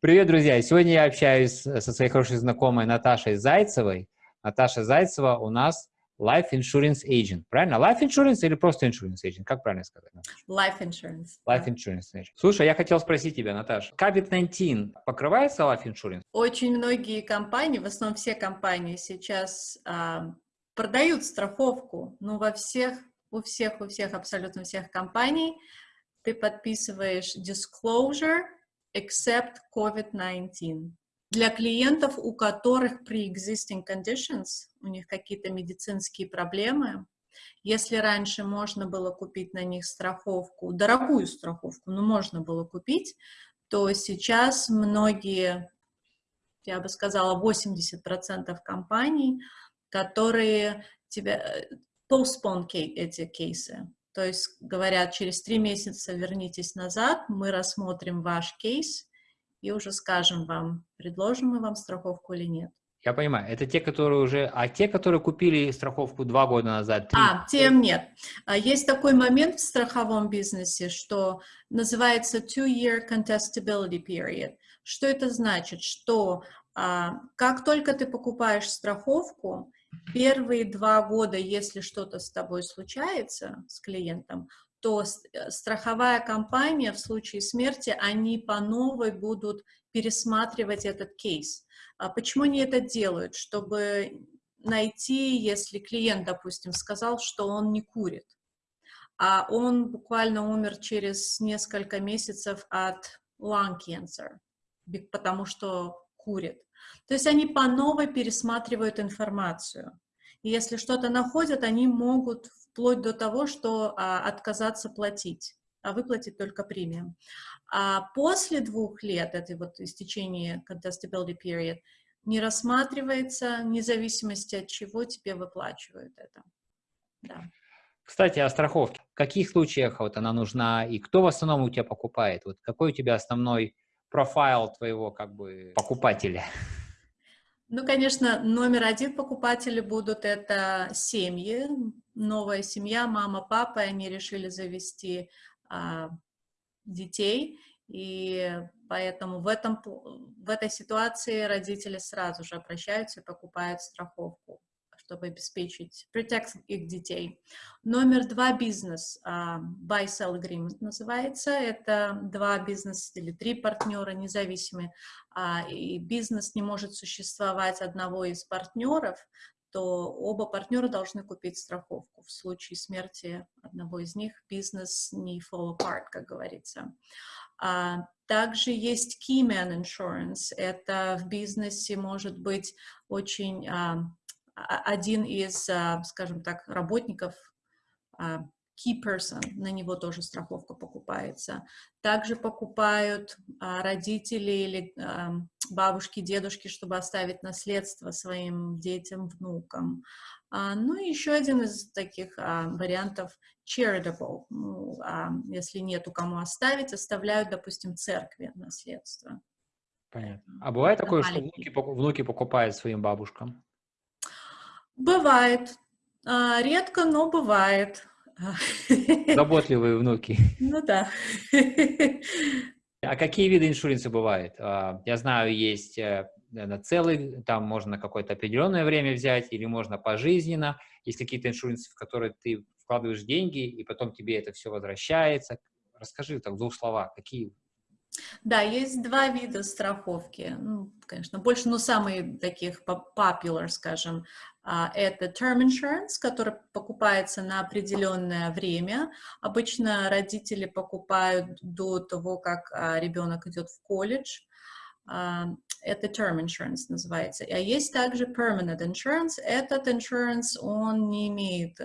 Привет, друзья! Сегодня я общаюсь со своей хорошей знакомой Наташей Зайцевой. Наташа Зайцева у нас Life Insurance Agent. Правильно? Life Insurance или просто Insurance Agent? Как правильно сказать? Life Insurance. Life Insurance Agent. Слушай, я хотел спросить тебя, Наташа, COVID-19 покрывается Life Insurance? Очень многие компании, в основном все компании сейчас а, продают страховку, но во всех, у всех, у всех, абсолютно всех компаний ты подписываешь disclosure except COVID-19. Для клиентов, у которых pre-existing conditions, у них какие-то медицинские проблемы, если раньше можно было купить на них страховку, дорогую страховку, но можно было купить, то сейчас многие, я бы сказала, 80% компаний, которые тебя э, postpone эти кейсы. То есть говорят, через три месяца вернитесь назад, мы рассмотрим ваш кейс, и уже скажем вам, предложим мы вам страховку или нет. Я понимаю, это те, которые уже, а те, которые купили страховку два года назад? Три... А, тем нет. А, есть такой момент в страховом бизнесе, что называется two-year contestability period. Что это значит? Что а, как только ты покупаешь страховку, первые два года, если что-то с тобой случается, с клиентом, то э, страховая компания в случае смерти, они по новой будут пересматривать этот кейс. А почему они это делают? Чтобы найти, если клиент, допустим, сказал, что он не курит, а он буквально умер через несколько месяцев от lung cancer, потому что курит. То есть они по новой пересматривают информацию. И если что-то находят, они могут вплоть до того, что а, отказаться платить, а выплатить только премиум. А после двух лет, этой вот истечения contestability period, не рассматривается, вне зависимости от чего тебе выплачивают это. Да. Кстати, о страховке. В каких случаях вот она нужна и кто в основном у тебя покупает? Вот какой у тебя основной профайл твоего как бы покупателя? Ну, конечно, номер один покупатели будут это семьи, новая семья, мама, папа, они решили завести а, детей, и поэтому в, этом, в этой ситуации родители сразу же обращаются и покупают страховку чтобы обеспечить, protect их детей. Номер два бизнес, uh, buy-sell agreement называется, это два бизнеса или три партнера независимые, uh, и бизнес не может существовать одного из партнеров, то оба партнера должны купить страховку. В случае смерти одного из них бизнес не fall apart, как говорится. А, также есть key man insurance. Это в бизнесе может быть очень а, один из, а, скажем так, работников, а, key person, на него тоже страховка покупается. Также покупают а, родители или бабушки, дедушки, чтобы оставить наследство своим детям, внукам. Ну и еще один из таких вариантов charitable. Ну, если нету кому оставить, оставляют, допустим, церкви наследство. Понятно. А бывает такое, что внуки, внуки покупают своим бабушкам? Бывает. А, редко, но бывает. Заботливые внуки. Ну да. А какие виды иншуренса бывают? А, я знаю, есть э, на целый, там можно какое-то определенное время взять, или можно пожизненно. Есть какие-то иншуренсы, в которые ты вкладываешь деньги, и потом тебе это все возвращается. Расскажи так в двух словах, какие да, есть два вида страховки. Ну, конечно, больше, но самые таких popular, скажем, а, это term insurance, который покупается на определенное время. Обычно родители покупают до того, как а, ребенок идет в колледж. А, это term insurance называется. А есть также permanent insurance. Этот insurance, он не имеет...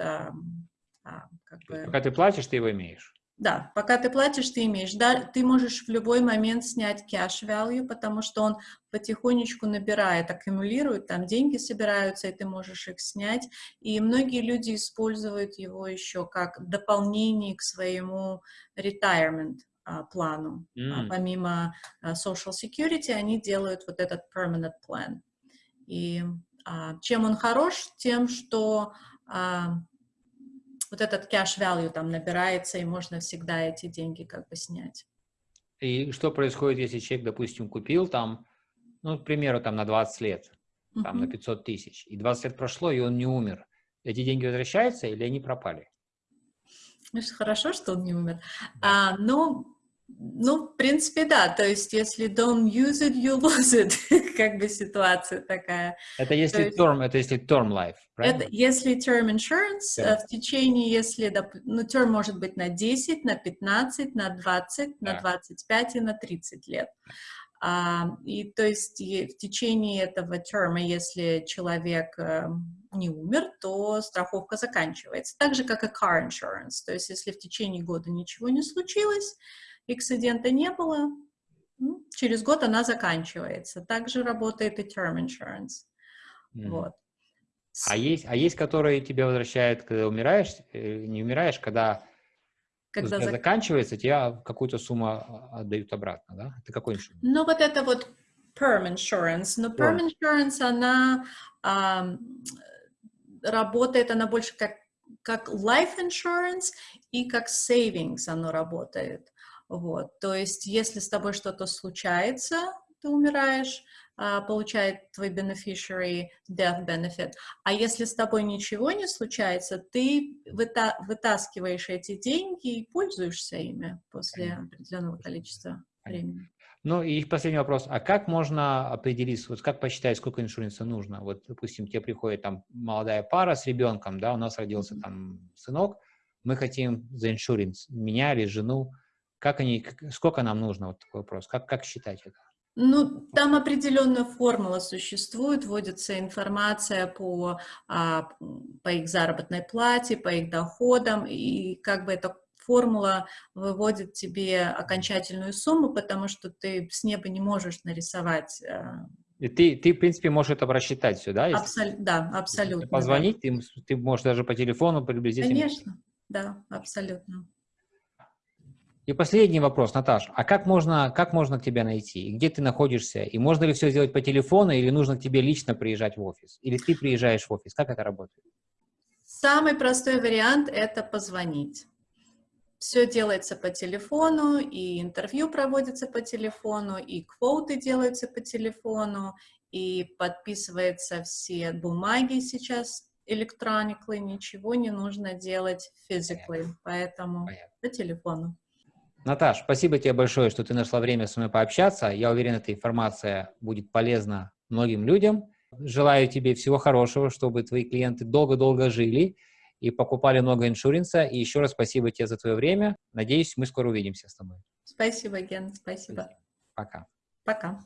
Как бы... Пока ты платишь, ты его имеешь. Да, пока ты платишь, ты имеешь. Да, ты можешь в любой момент снять cash value, потому что он потихонечку набирает, аккумулирует, там деньги собираются, и ты можешь их снять. И многие люди используют его еще как дополнение к своему retirement а, плану. Mm. помимо а, social security они делают вот этот permanent plan. И чем он хорош? Тем, что вот этот cash value там набирается, и можно всегда эти деньги как бы снять. И что происходит, если человек, допустим, купил там, ну, к примеру, там на 20 лет, там на 500 тысяч, и 20 лет прошло, и он не умер. Эти деньги возвращаются или они пропали? Ну, хорошо, что он не умер. Да. А, но ну, в принципе, да. То есть, если don't use it, you lose it. как бы ситуация такая. Это если есть, term, это если term life, правильно? Это если term insurance, yeah. Э, в течение, если, ну, term может быть на 10, на 15, на 20, yeah. на 25 и на 30 лет. А, и то есть в течение этого терма, если человек э, не умер, то страховка заканчивается. Так же, как и car insurance. То есть если в течение года ничего не случилось, эксцидента не было, ну, через год она заканчивается. Также работает и term insurance. Mm. Вот. А есть, а есть, которые тебя возвращают, когда умираешь, э, не умираешь, когда, когда зак... заканчивается, тебе какую-то сумму а, отдают обратно, да? Это какой иншуренс? Ну, вот это вот perm insurance. Но perm insurance, она а, работает, она больше как, как life insurance и как savings оно работает. Вот, то есть, если с тобой что-то случается, ты умираешь, а, получает твой beneficiary death benefit. А если с тобой ничего не случается, ты выта вытаскиваешь эти деньги и пользуешься ими после определенного количества времени. Ну и последний вопрос. А как можно определить, вот как посчитать, сколько иншуранса нужно? Вот, допустим, тебе приходит там молодая пара с ребенком, да, у нас родился там сынок, мы хотим за иншуранс, меня или жену, как они, сколько нам нужно, вот такой вопрос, как, как считать это? Ну, там определенная формула существует, вводится информация по, а, по их заработной плате, по их доходам, и как бы эта формула выводит тебе окончательную сумму, потому что ты с неба не можешь нарисовать. А, и ты, ты, в принципе, можешь это рассчитать все, да? Если, Абсол да, абсолютно. Если позвонить, да. ты, ты можешь даже по телефону приблизительно. Конечно, да, абсолютно. И последний вопрос, Наташ, а как можно, как можно к тебе найти? Где ты находишься? И можно ли все сделать по телефону, или нужно к тебе лично приезжать в офис? Или ты приезжаешь в офис? Как это работает? Самый простой вариант – это позвонить. Все делается по телефону, и интервью проводится по телефону, и квоты делаются по телефону, и подписываются все бумаги сейчас electronically, ничего не нужно делать physically, поэтому Понятно. по телефону. Наташ, спасибо тебе большое, что ты нашла время со мной пообщаться. Я уверен, эта информация будет полезна многим людям. Желаю тебе всего хорошего, чтобы твои клиенты долго-долго жили и покупали много иншуренса. И еще раз спасибо тебе за твое время. Надеюсь, мы скоро увидимся с тобой. Спасибо, Ген, спасибо. Пока. Пока.